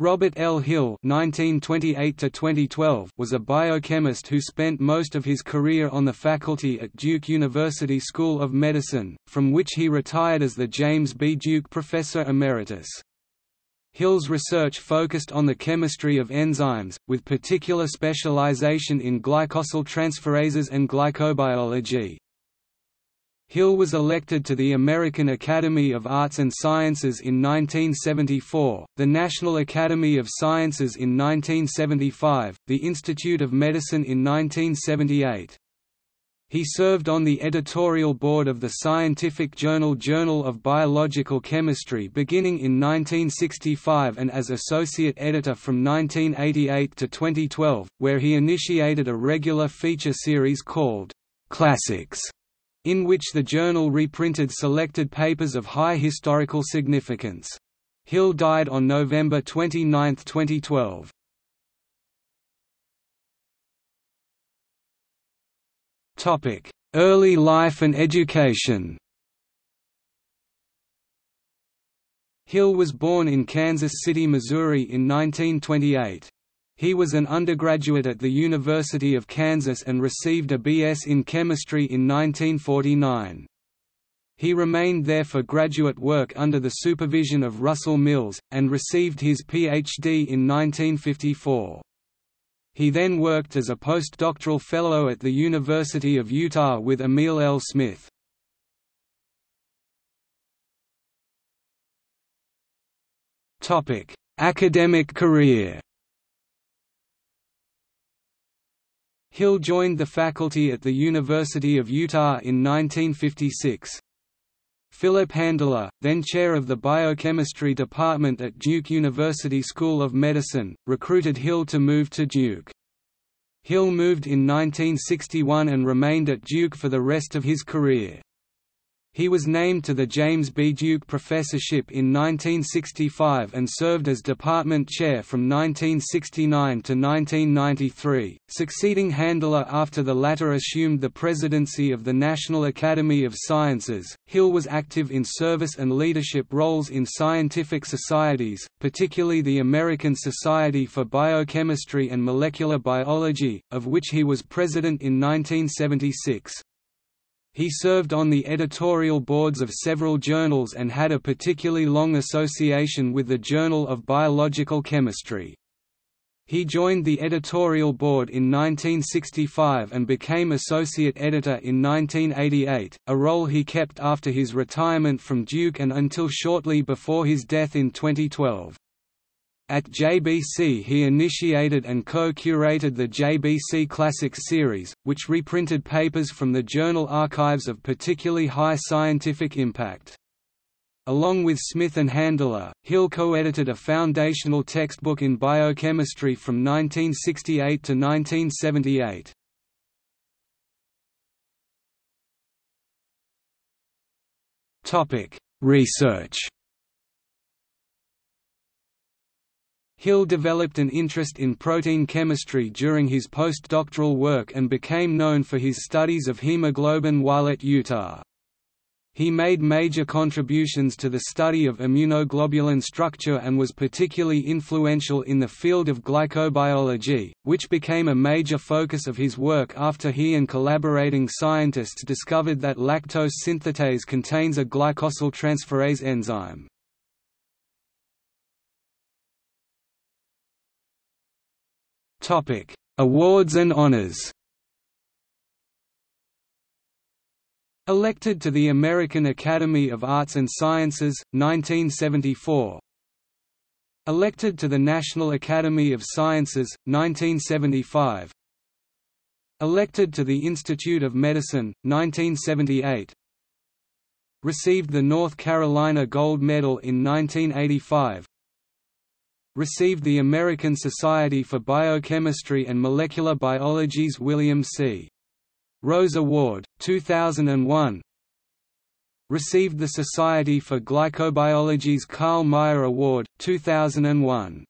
Robert L. Hill (1928–2012) was a biochemist who spent most of his career on the faculty at Duke University School of Medicine, from which he retired as the James B. Duke Professor Emeritus. Hill's research focused on the chemistry of enzymes, with particular specialization in glycosyltransferases and glycobiology. Hill was elected to the American Academy of Arts and Sciences in 1974, the National Academy of Sciences in 1975, the Institute of Medicine in 1978. He served on the editorial board of the scientific journal Journal of Biological Chemistry beginning in 1965 and as associate editor from 1988 to 2012, where he initiated a regular feature series called Classics in which the journal reprinted selected papers of high historical significance. Hill died on November 29, 2012. Early life and education Hill was born in Kansas City, Missouri in 1928. He was an undergraduate at the University of Kansas and received a B.S. in chemistry in 1949. He remained there for graduate work under the supervision of Russell Mills, and received his Ph.D. in 1954. He then worked as a postdoctoral fellow at the University of Utah with Emil L. Smith. Academic career Hill joined the faculty at the University of Utah in 1956. Philip Handler, then chair of the biochemistry department at Duke University School of Medicine, recruited Hill to move to Duke. Hill moved in 1961 and remained at Duke for the rest of his career. He was named to the James B. Duke Professorship in 1965 and served as department chair from 1969 to 1993, succeeding Handler after the latter assumed the presidency of the National Academy of Sciences. Hill was active in service and leadership roles in scientific societies, particularly the American Society for Biochemistry and Molecular Biology, of which he was president in 1976. He served on the editorial boards of several journals and had a particularly long association with the Journal of Biological Chemistry. He joined the editorial board in 1965 and became associate editor in 1988, a role he kept after his retirement from Duke and until shortly before his death in 2012. At JBC he initiated and co-curated the JBC Classics series, which reprinted papers from the journal archives of particularly high scientific impact. Along with Smith and Handler, Hill co-edited a foundational textbook in biochemistry from 1968 to 1978. Research Hill developed an interest in protein chemistry during his postdoctoral work and became known for his studies of hemoglobin while at Utah. He made major contributions to the study of immunoglobulin structure and was particularly influential in the field of glycobiology, which became a major focus of his work after he and collaborating scientists discovered that lactose synthetase contains a glycosyltransferase enzyme. Topic: Awards and honors. Elected to the American Academy of Arts and Sciences, 1974. Elected to the National Academy of Sciences, 1975. Elected to the Institute of Medicine, 1978. Received the North Carolina Gold Medal in 1985 received the American Society for Biochemistry and Molecular Biology's William C. Rose Award, 2001 Received the Society for Glycobiology's Karl Meyer Award, 2001